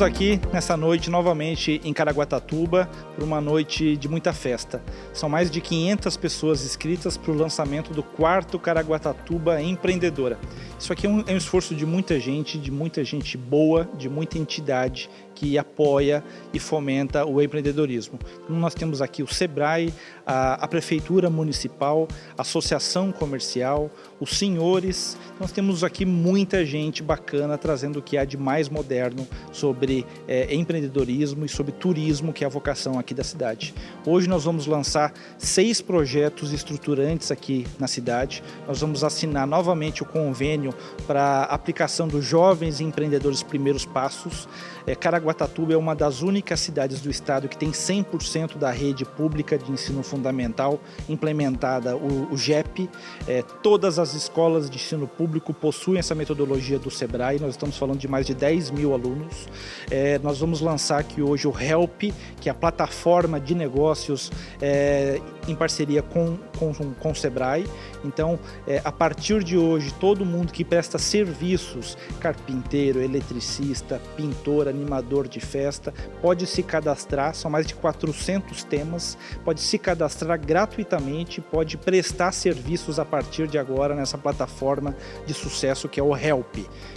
estamos aqui nessa noite novamente em Caraguatatuba por uma noite de muita festa. São mais de 500 pessoas inscritas para o lançamento do quarto Caraguatatuba Empreendedora. Isso aqui é um, é um esforço de muita gente, de muita gente boa, de muita entidade que apoia e fomenta o empreendedorismo. Então, nós temos aqui o SEBRAE, a, a Prefeitura Municipal, a Associação Comercial, os senhores. Nós temos aqui muita gente bacana trazendo o que há de mais moderno sobre é, empreendedorismo e sobre turismo, que é a vocação aqui da cidade. Hoje nós vamos lançar seis projetos estruturantes aqui na cidade. Nós vamos assinar novamente o convênio para aplicação dos jovens empreendedores primeiros passos. É, Caraguatatuba é uma das únicas cidades do estado que tem 100% da rede pública de ensino fundamental implementada, o, o GEP. É, todas as escolas de ensino público possuem essa metodologia do SEBRAE, nós estamos falando de mais de 10 mil alunos. É, nós vamos lançar aqui hoje o HELP, que é a plataforma de negócios é, em parceria com, com, com o SEBRAE. Então, é, a partir de hoje, todo mundo que presta serviços, carpinteiro, eletricista, pintor, animador de festa, pode se cadastrar, são mais de 400 temas, pode se cadastrar gratuitamente, pode prestar serviços a partir de agora nessa plataforma de sucesso que é o Help.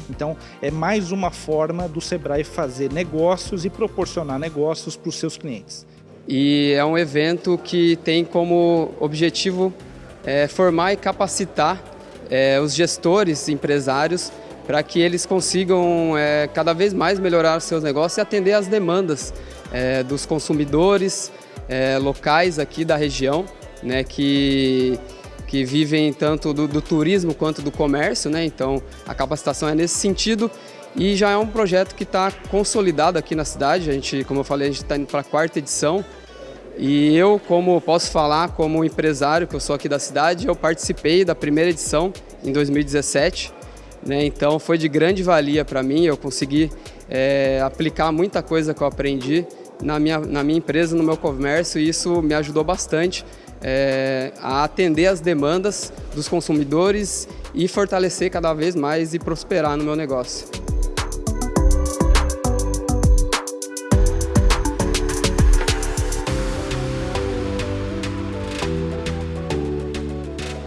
Então, é mais uma forma do Sebrae fazer negócios e proporcionar negócios para os seus clientes. E é um evento que tem como objetivo é, formar e capacitar é, os gestores, empresários, para que eles consigam é, cada vez mais melhorar seus negócios e atender às demandas é, dos consumidores é, locais aqui da região, né, que, que vivem tanto do, do, turismo quanto do comércio. Né, então, a capacitação é nesse sentido e já é um projeto que está consolidado aqui na cidade. A gente, como eu falei, a gente está indo para a quarta edição. E eu, como posso falar como empresário, que eu sou aqui da cidade, eu participei da primeira edição em 2017. Né? Então foi de grande valia para mim, eu consegui é, aplicar muita coisa que eu aprendi na minha, na minha empresa, no meu comércio, e isso me ajudou bastante é, a atender as demandas dos consumidores e fortalecer cada vez mais e prosperar no meu negócio.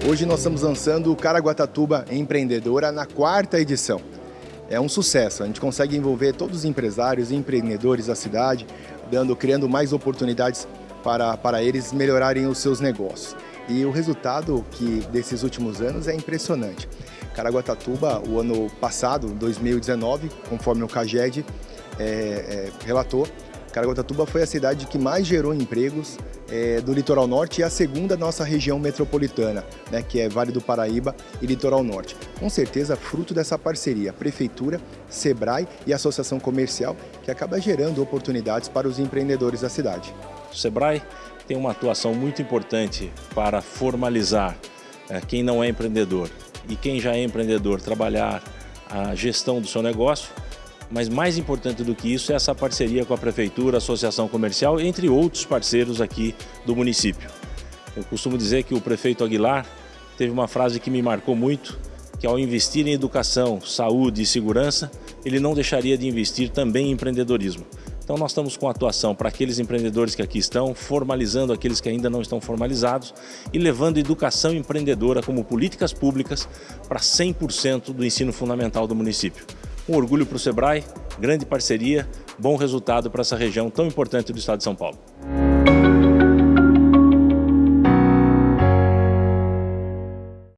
Hoje nós estamos lançando o Caraguatatuba Empreendedora na quarta edição. É um sucesso, a gente consegue envolver todos os empresários e empreendedores da cidade, dando, criando mais oportunidades para, para eles melhorarem os seus negócios. E o resultado que desses últimos anos é impressionante. Caraguatatuba, o ano passado, 2019, conforme o CAGED é, é, relatou, Caraguatatuba foi a cidade que mais gerou empregos é, do litoral norte e a segunda nossa região metropolitana, né, que é Vale do Paraíba e Litoral Norte. Com certeza, fruto dessa parceria, Prefeitura, Sebrae e Associação Comercial, que acaba gerando oportunidades para os empreendedores da cidade. O Sebrae tem uma atuação muito importante para formalizar é, quem não é empreendedor e quem já é empreendedor trabalhar a gestão do seu negócio mas mais importante do que isso é essa parceria com a Prefeitura, Associação Comercial, entre outros parceiros aqui do município. Eu costumo dizer que o prefeito Aguilar teve uma frase que me marcou muito, que ao investir em educação, saúde e segurança, ele não deixaria de investir também em empreendedorismo. Então nós estamos com atuação para aqueles empreendedores que aqui estão, formalizando aqueles que ainda não estão formalizados e levando educação empreendedora como políticas públicas para 100% do ensino fundamental do município. Um orgulho para o Sebrae, grande parceria, bom resultado para essa região tão importante do estado de São Paulo.